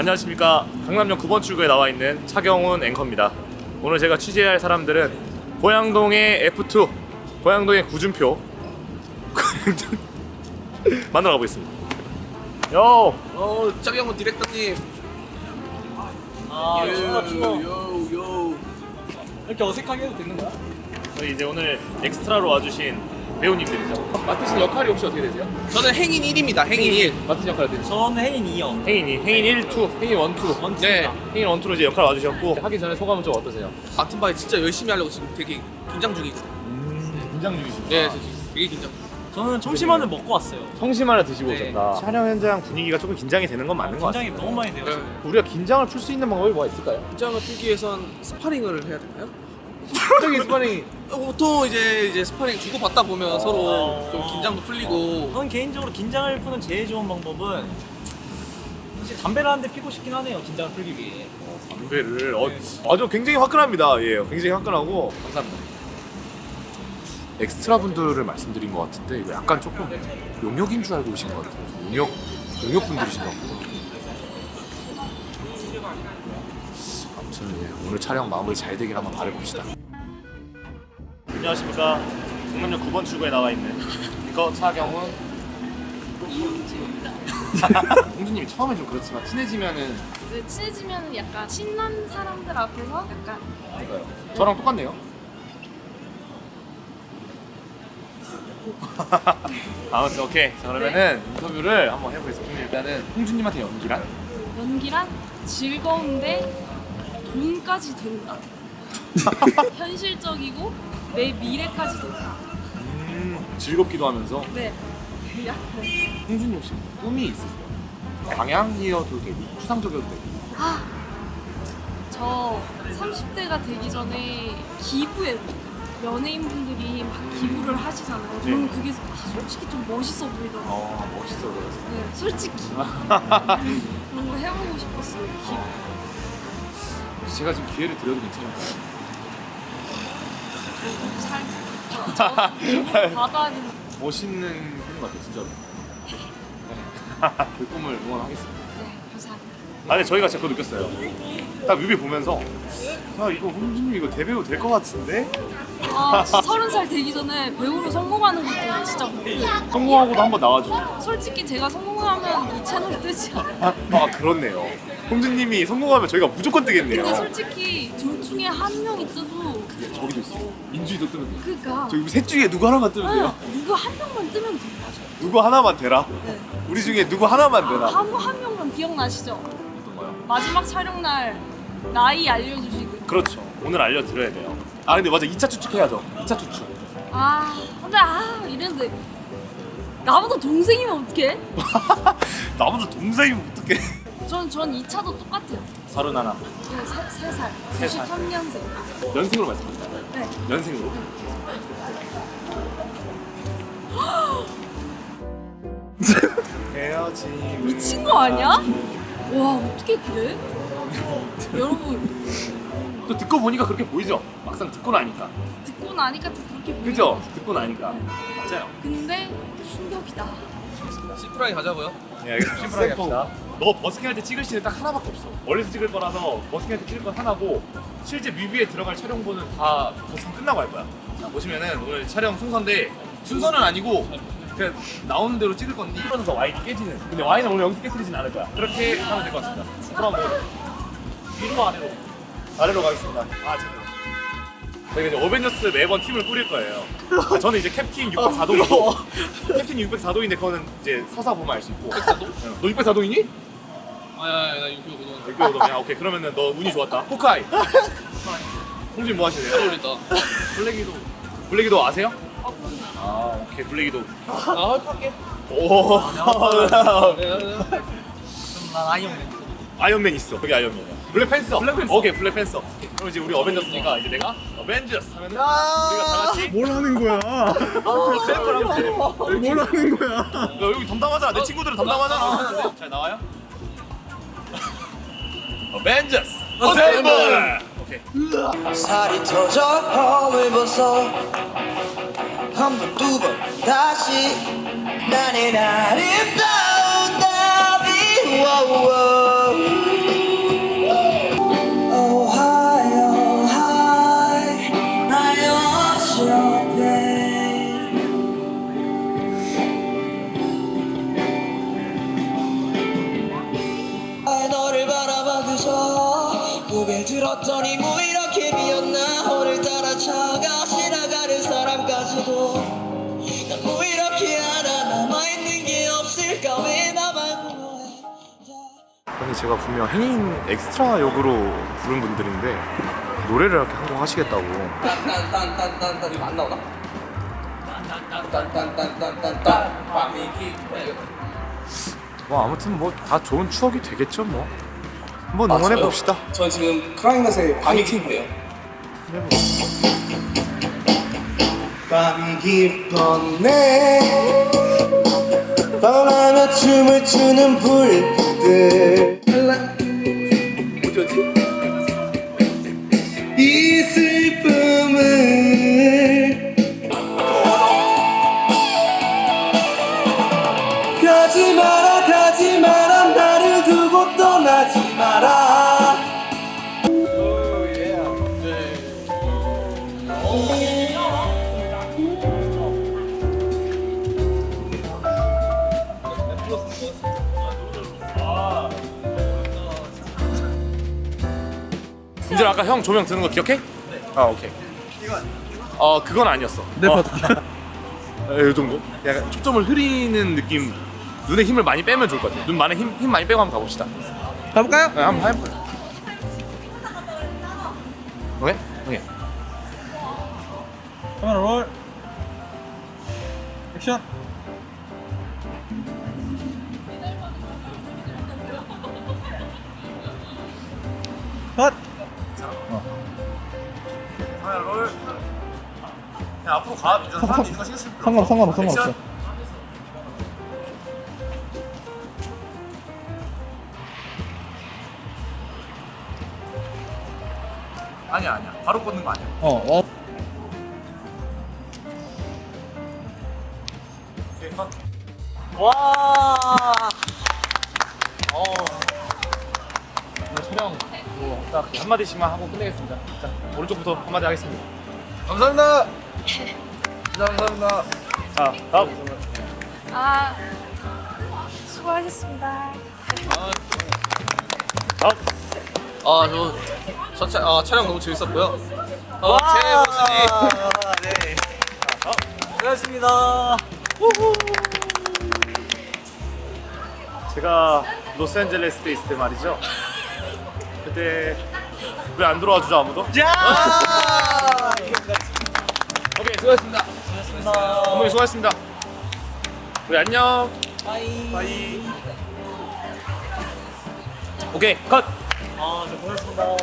안녕하십니까 강남역 9번 출구에 나와 있는 차경훈 앵커입니다 오늘 제가 취재할 사람들은 고양동의 F2 고양동의 구준표 만나러 가보겠습니다 요 어, 짜경훈 디렉터님. 아 추워 추워 요, 요. 이렇게 어색하게 해도 되는 거야? 저희 이제 오늘 엑스트라로 와주신 배우님들이죠 맡으신 역할이 혹시 어떻게 되세요? 저는 행인 1입니다. 행인 1. 맡으신 역할 어떻게 되세요? 저는 행인 2형 행인이 행인 1, 2, 행인 1, 2 원투입니다 네. 행인 1, 2로 이제 역할 와주셨고 하기 전에 소감은 좀 어떠세요? 같은 바에 진짜 열심히 하려고 지금 되게 긴장 중이거든요. 긴장 중이시구나 네, 저 지금 되게 긴장. 저는 청심환을 먹고 왔어요 청심환 하나 드시고 네. 오셨다 촬영 현장 분위기가 조금 긴장이 되는 건 맞는 것 긴장이 같아요 너무 많이 돼요 네. 우리가 긴장을 풀 수 있는 방법이 뭐가 있을까요? 긴장을 풀기 위해선 스파링을 해야 되나요? 저기 스파링 어, 보통 이제 이제 스파링 주고 받다 보면 서로 좀 긴장도 풀리고. 저는 개인적으로 긴장을 푸는 제일 좋은 방법은 사실 담배를 한 대 피고 싶긴 하네요 긴장을 풀기 위해 담배를 어, 아주 굉장히 화끈합니다. 예, 굉장히 화끈하고 감사합니다. 엑스트라 분들을 말씀드린 것 같은데 이거 약간 조금 용역인 줄 알고 오신 것 같아요. 용역 용역 분들이신가 보다. 아무튼 예, 오늘 촬영 마무리 잘 되길 한번 바라봅시다. 안녕하십니까. 강남역 9번 출구에 나와 있는 이거 차경훈 이용주입니다. 홍주님이 처음에 좀 그렇지만 친해지면은 네, 친해지면 약간 친한 사람들 앞에서 약간 맞아요. 저랑 똑같네요. 아무튼 오케이. 자 그러면은 인터뷰를 한번 해보겠습니다. 일단은 홍준님한테 연기란? 연기란 즐거운데 돈까지 된다. 현실적이고 내 미래까지 된다. 음, 즐겁기도 하면서 네. 약간 홍준님 혹시 꿈이 있으세요? 방향이어도 되고 추상적이어도 되고 아, 저 30대가 되기 전에 기부에 연예인분들이 막 기부를 하시잖아요. 저는 네. 그게 솔직히 좀 멋있어 보이더라고요. 어 멋있어 보여서 네, 솔직히 그런 거 해보고 싶었어요. 기부. 제가 지금 기회를 드려도 괜찮을까요? 잘 저- 받아야 되는 멋있는 꿈 같아요 진짜로 그 꿈을 응원하겠습니다 네, 감사합니다. 아 근데 저희가 진짜 그거 느꼈어요 딱 뮤비 보면서 아 이거 홍준님 이거 대배우 될 것 같은데? 아, 서른 살 되기 전에 배우로 성공하는 것도 진짜 목표예요. 성공하고도 한번 나와주고 솔직히 제가 성공하면 이 채널 뜨지 않아요. 아 그렇네요. 홍준님이 성공하면 저희가 무조건 뜨겠네요. 근데 솔직히 둘 중에 한 명이 뜨도 저기도 있어. 민주이도 뜨면 돼요. 그니까 저기 셋 중에 누구 하나만 뜨면 돼요. 누구 한 명만 뜨면 돼. 누구 하나만 되라. 네. 우리 중에 누구 하나만 되라. 한, 한 명만 기억나시죠? 어떤 거요? 마지막 촬영 날 나이 알려주시고. 그렇죠. 오늘 알려드려야 돼요. 아 근데 맞아 2차 추측 해야죠. 2차 추측. 아 근데 아 이랬는데 나보다 동생이면 어떡해? 나보다 동생이면 어떡해. 전, 전 2차도 똑같아요. 서른 하나. 네, 세, 세 살. 세 살. 93년생. 연생으로 말씀드릴까요? 네. 연생으로. 헤어짐. 미친 거 아니야? 와 어떻게 그래? 여러분 또 듣고 보니까 그렇게 보이죠? 막상 듣고 나니까. 듣고 나니까 또 그렇게 보여요. 그죠? 듣고 나니까. 맞아요. 근데 충격이다. 시프라이 가자고요. 네, 알겠습니다. 심플하게 합시다. 너 버스킹 할 때 찍을 씬은 딱 하나밖에 없어. 멀리서 찍을 거라서 버스킹 할 때 찍을 건 하나고 실제 뮤비에 들어갈 촬영본은 다 버스킹 끝나고 할 거야. 자, 보시면은 오늘 촬영 순서인데 순서는 아니고 그냥 나오는 대로 찍을 건데 그러면서 와인이 깨지는. 근데 와인은 오늘 여기서 깨뜨리진 않을 거야. 그렇게 하면 될 것 같습니다. 그럼 뭐 위로 아래로 아래로 가겠습니다. 아 잠깐. 저희가 이제 어벤져스 매번 팀을 꾸릴 거예요. 아, 저는 이제 캡틴 604도이고 캡틴 604도인데 그거는 이제 서사 보면 알 수 있고 604도? 너 604도이니? 아야야 나 이거 보던. 백교도 야 오케이 그러면은 너 운이 좋았다 호카이 홍진 뭐 하시네요? 잘 어울린다. 블랙이도 블랙이도 아세요? 아. 아 오케이 블랙이도 아 헐할게. 오 그럼 난 아이언맨 아이언맨 있어 여기 아이언맨 블랙팬서. 블랙팬서. 오케이 블랙팬서. 그럼 이제 우리 어벤져스니까 이제 내가 어벤져스 하면은 우리가 다 같이 뭘 하는 거야? 샘플 한번 해뭘 하는 거야? 야, 여기 담당하잖아 내 친구들은 담당하잖아 잘 나와요? 어벤져스. 어셈블 오케이. 살이 터져 험을 벗어. 한 번 두 번 다시. 나는 아름다 들었더니 뭐 이렇게 비었나 오늘따라 차가 지나가는 사람까지도. 난 뭐 이렇게 하나 남아있는 게 없을까. 왜 나만 아니 제가 분명 행인 엑스트라 역으로 부른 분들인데 노래를 이렇게 한 곡 하시겠다고. 딴딴딴딴딴 이거 안 나오나? 딴딴딴딴딴딴 밤이기 뭐 아무튼 뭐 다 좋은 추억이 되겠죠 뭐 한번 응원해 봅시다. 전 지금 크라잉넛의 밤이 팀이에요. 밤이 깊었네. 밤하며 춤을 추는 불빛들 민준 아까 형 조명 드는 거 기억해? 아 오케이. 어 그건 아니었어. 네 어. 이 정도? 약간 초점을 흐리는 느낌. 눈에 힘을 많이 빼면 좋을 것 같아. 눈 많이 힘, 힘 많이 빼고 한번 가봅시다. 가볼까요? 네, 한번 해볼까요? 오케이? 오케이. 카메라 롤 액션 하나 롤. 그냥 앞으로 가. 민준 사람 있는 거 신경 쓰지 상관 상관없어 상관없어 액션. 아니야 아니야. 바로 꽂는 거 아니야. 어 어. 오케이 컷. 와 딱 한마디씩만 하고 끝내겠습니다. 자 오른쪽부터 한마디 하겠습니다. 감사합니다. 감사합니다. 자 다음. 아 수고하셨습니다. 다음. 아저 저 차, 아, 촬영 너무 재밌었고요 어, 제 모습이 네 고맙습니다 제가 로스앤젤레스 때 있을 때 말이죠. 그때 왜 안 들어와 주죠 아무도? 자 오케이 수고하셨습니다. 어머니 수고하셨습니다. 우리 안녕. 바이 바이. 오케이 컷. 아저 고맙습니다